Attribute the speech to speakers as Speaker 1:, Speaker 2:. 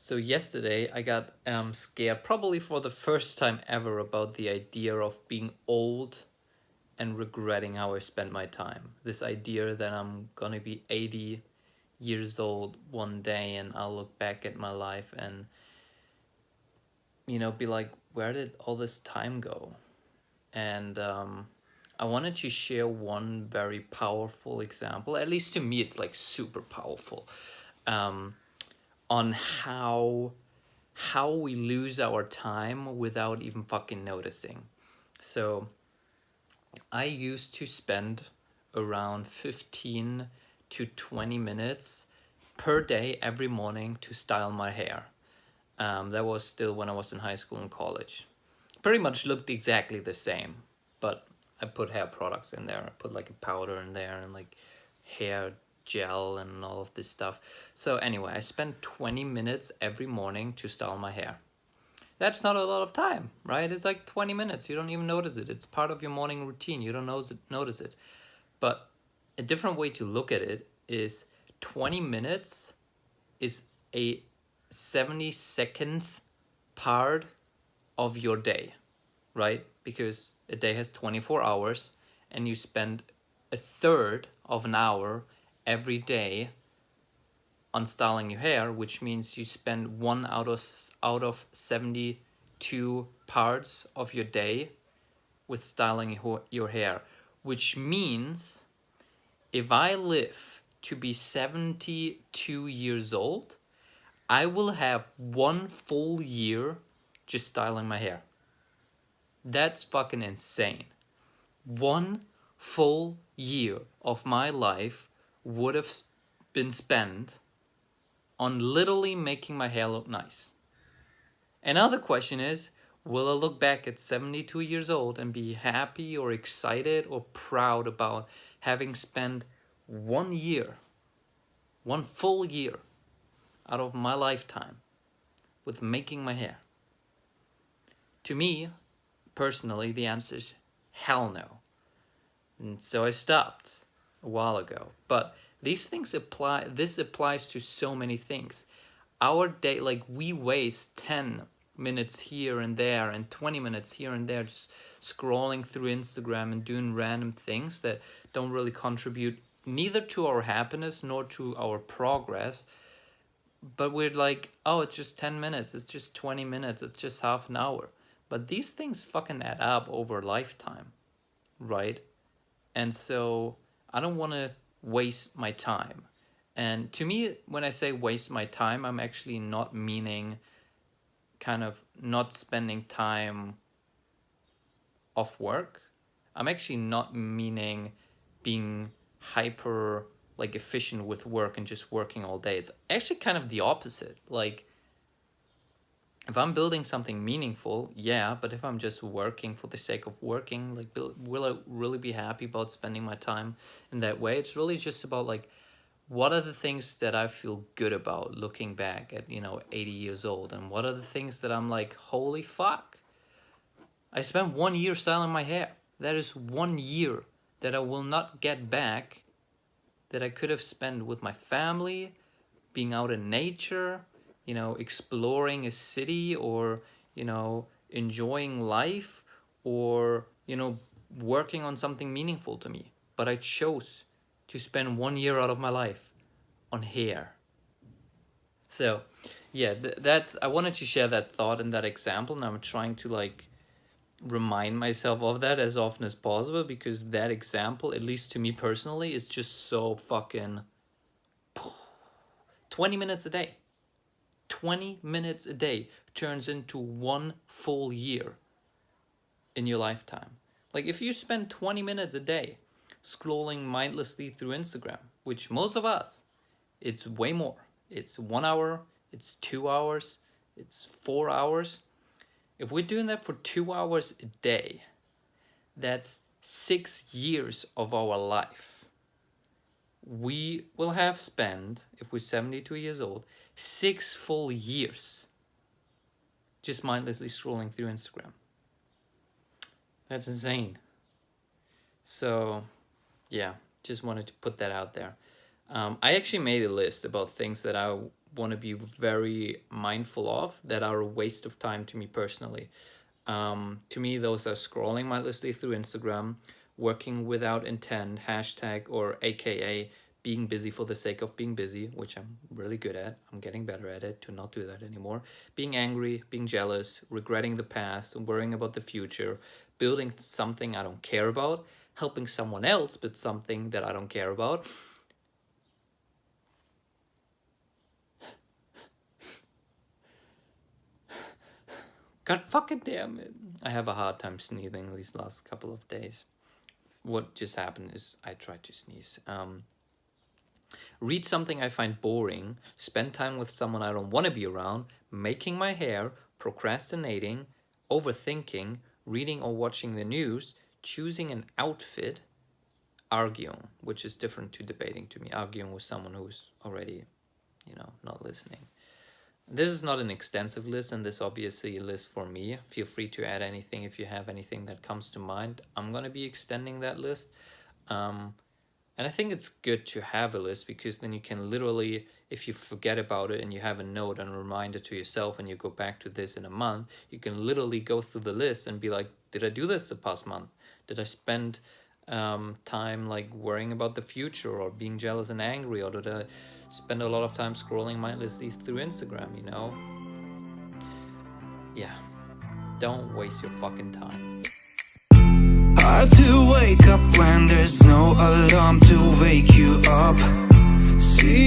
Speaker 1: So yesterday I got um, scared probably for the first time ever about the idea of being old and regretting how I spent my time. This idea that I'm gonna be 80 years old one day and I'll look back at my life and you know be like where did all this time go? And um, I wanted to share one very powerful example. At least to me it's like super powerful. Um, on how how we lose our time without even fucking noticing. So I used to spend around 15 to 20 minutes per day every morning to style my hair. Um, that was still when I was in high school and college. Pretty much looked exactly the same, but I put hair products in there. I put like a powder in there and like hair gel and all of this stuff. So anyway, I spend 20 minutes every morning to style my hair. That's not a lot of time, right? It's like 20 minutes. You don't even notice it. It's part of your morning routine. You don't notice it. But a different way to look at it is 20 minutes is a 72nd part of your day, right? Because a day has 24 hours and you spend a third of an hour every day on styling your hair, which means you spend one out of out of 72 parts of your day with styling your hair, which means if I live to be 72 years old, I will have one full year just styling my hair. That's fucking insane. One full year of my life would have been spent on literally making my hair look nice. Another question is, will I look back at 72 years old and be happy or excited or proud about having spent one year, one full year out of my lifetime with making my hair? To me, personally, the answer is hell no. And so I stopped a while ago. But these things apply, this applies to so many things. Our day, like we waste 10 minutes here and there and 20 minutes here and there just scrolling through Instagram and doing random things that don't really contribute neither to our happiness nor to our progress. But we're like, oh, it's just 10 minutes, it's just 20 minutes, it's just half an hour. But these things fucking add up over a lifetime, right? And so I don't want to waste my time. And to me, when I say waste my time, I'm actually not meaning kind of not spending time off work. I'm actually not meaning being hyper like efficient with work and just working all day. It's actually kind of the opposite. Like if I'm building something meaningful, yeah, but if I'm just working for the sake of working, like, will I really be happy about spending my time in that way? It's really just about like, what are the things that I feel good about looking back at, you know, 80 years old? And what are the things that I'm like, holy fuck, I spent one year styling my hair. That is one year that I will not get back that I could have spent with my family, being out in nature, you know, exploring a city or, you know, enjoying life or, you know, working on something meaningful to me. But I chose to spend one year out of my life on hair. So, yeah, th that's, I wanted to share that thought and that example and I'm trying to like remind myself of that as often as possible because that example, at least to me personally, is just so fucking 20 minutes a day. 20 minutes a day turns into one full year in your lifetime. Like if you spend 20 minutes a day scrolling mindlessly through Instagram, which most of us, it's way more. It's one hour, it's two hours, it's four hours. If we're doing that for two hours a day, that's six years of our life. We will have spent, if we're 72 years old, six full years just mindlessly scrolling through Instagram. That's insane. So, yeah, just wanted to put that out there. Um, I actually made a list about things that I want to be very mindful of that are a waste of time to me personally. Um, to me, those are scrolling mindlessly through Instagram, working without intent, hashtag or AKA being busy for the sake of being busy, which I'm really good at. I'm getting better at it to not do that anymore. Being angry, being jealous, regretting the past, worrying about the future, building something I don't care about, helping someone else but something that I don't care about. God fucking damn it. I have a hard time sneezing these last couple of days. What just happened is I tried to sneeze. Um, read something I find boring, spend time with someone I don't want to be around, making my hair, procrastinating, overthinking, reading or watching the news, choosing an outfit, arguing, which is different to debating to me, arguing with someone who's already, you know, not listening. This is not an extensive list and this obviously a list for me. Feel free to add anything if you have anything that comes to mind. I'm going to be extending that list. Um, and I think it's good to have a list because then you can literally, if you forget about it and you have a note and a reminder to yourself and you go back to this in a month, you can literally go through the list and be like, did I do this the past month? Did I spend um, time like worrying about the future or being jealous and angry or did I spend a lot of time scrolling my mindlessly through Instagram, you know? Yeah, don't waste your fucking time.
Speaker 2: Hard to wake up when there's no alarm to wake you up. See